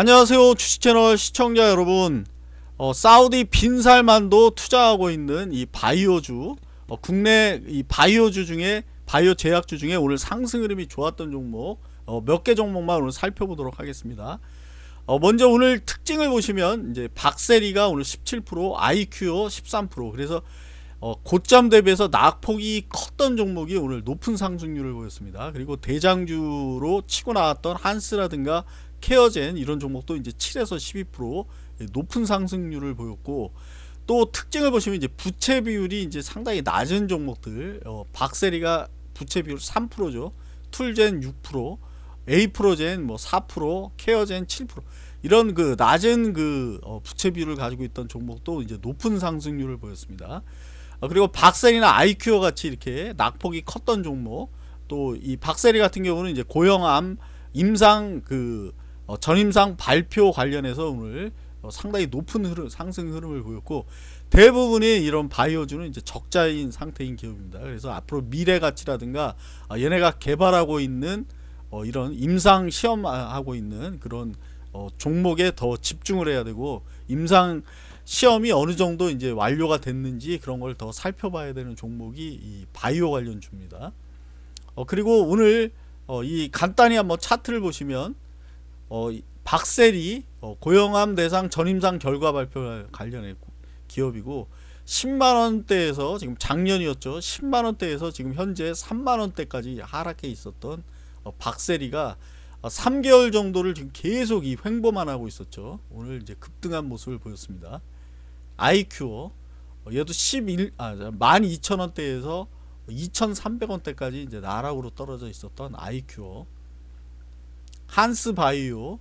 안녕하세요 주식채널 시청자 여러분. 어, 사우디 빈살만도 투자하고 있는 이 바이오주 어, 국내 이 바이오주 중에 바이오 제약주 중에 오늘 상승 흐름이 좋았던 종목 어, 몇 개 종목만 오늘 살펴보도록 하겠습니다. 어, 먼저 오늘 특징을 보시면 이제 박세리가 오늘 17% IQO 13% 그래서 어, 고점 대비해서 낙폭이 컸던 종목이 오늘 높은 상승률을 보였습니다. 그리고 대장주로 치고 나왔던 한스라든가 케어젠 이런 종목도 이제 7에서 12% 높은 상승률을 보였고 또 특징을 보시면 이제 부채 비율이 이제 상당히 낮은 종목들 어, 박세리가 부채 비율 3%죠. 툴젠 6%, 에이프로젠 뭐 4%, 케어젠 7% 이런 그 낮은 그 어, 부채 비율을 가지고 있던 종목도 이제 높은 상승률을 보였습니다. 어, 그리고 박셀이나 아이큐어 같이 이렇게 낙폭이 컸던 종목 또 이 박셀이 같은 경우는 이제 고형암 임상 그 어, 전임상 발표 관련해서 오늘 어, 상당히 높은 흐름, 상승 흐름을 보였고 대부분이 이런 바이오주는 이제 적자인 상태인 기업입니다. 그래서 앞으로 미래 가치라든가 어, 얘네가 개발하고 있는 어, 이런 임상 시험하고 있는 그런 어, 종목에 더 집중을 해야 되고 임상 시험이 어느 정도 이제 완료가 됐는지 그런 걸 더 살펴봐야 되는 종목이 이 바이오 관련 주입니다. 어, 그리고 오늘 어, 이 간단히 한번 차트를 보시면 어, 박셀이 어, 고용암 대상 전임상 결과 발표 관련해 기업이고 10만원대에서 지금 작년이었죠. 10만원대에서 지금 현재 3만원대까지 하락해 있었던 어, 박세리가 3개월 정도를 지금 계속 이 횡보만 하고 있었죠. 오늘 이제 급등한 모습을 보였습니다. 아이큐어 얘도 11, 아, 12,000원대에서 2,300원대까지 이제 나락으로 떨어져 있었던 아이큐어 한스 바이오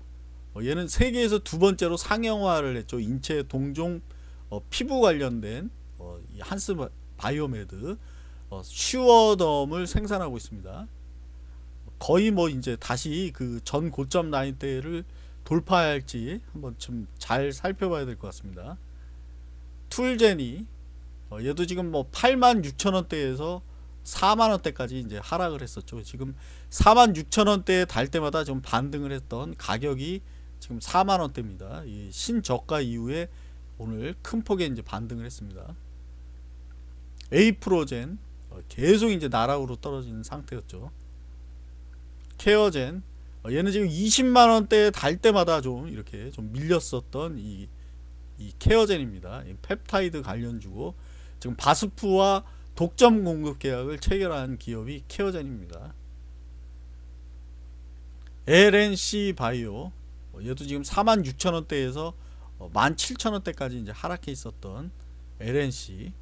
어, 얘는 세계에서 두 번째로 상용화를 했죠. 인체 동종 어, 피부 관련된 어, 한스 바이오메드. 어, 슈어덤을 생산하고 있습니다. 거의 뭐 이제 다시 그 전 고점 라인대를 돌파할지 한번 좀 잘 살펴봐야 될 것 같습니다. 툴제니. 어, 얘도 지금 뭐 8만 6천원대에서 4만원대까지 이제 하락을 했었죠. 지금 4만 6천원대에 달 때마다 좀 반등을 했던 가격이 지금 4만원대입니다. 이 신저가 이후에 오늘 큰 폭의 이제 반등을 했습니다. 에이프로젠 어, 계속 이제 나락으로 떨어지는 상태였죠. 케어젠 어, 얘는 지금 20만원대에 달 때마다 좀 이렇게 좀 밀렸었던 이, 이 케어젠입니다. 펩타이드 관련주고 지금 바스프와 독점 공급 계약을 체결한 기업이 케어젠입니다. LNC 바이오 어, 얘도 지금 46,000원대에서 17,000원대까지 어, 이제 하락해 있었던 LNC